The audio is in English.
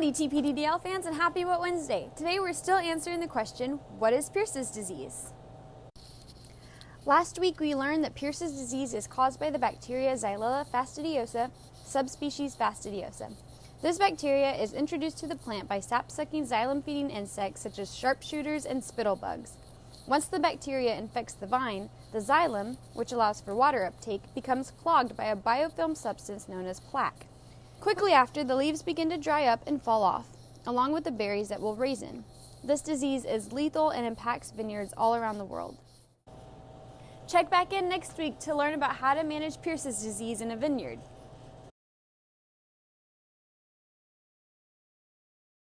Howdy TPDDL fans and happy What Wednesday. Today we're still answering the question, what is Pierce's disease? Last week we learned that Pierce's disease is caused by the bacteria Xylella fastidiosa, subspecies fastidiosa. This bacteria is introduced to the plant by sap-sucking xylem-feeding insects such as sharpshooters and spittlebugs. Once the bacteria infects the vine, the xylem, which allows for water uptake, becomes clogged by a biofilm substance known as plaque. Quickly after, the leaves begin to dry up and fall off, along with the berries that will raisin. This disease is lethal and impacts vineyards all around the world. Check back in next week to learn about how to manage Pierce's disease in a vineyard.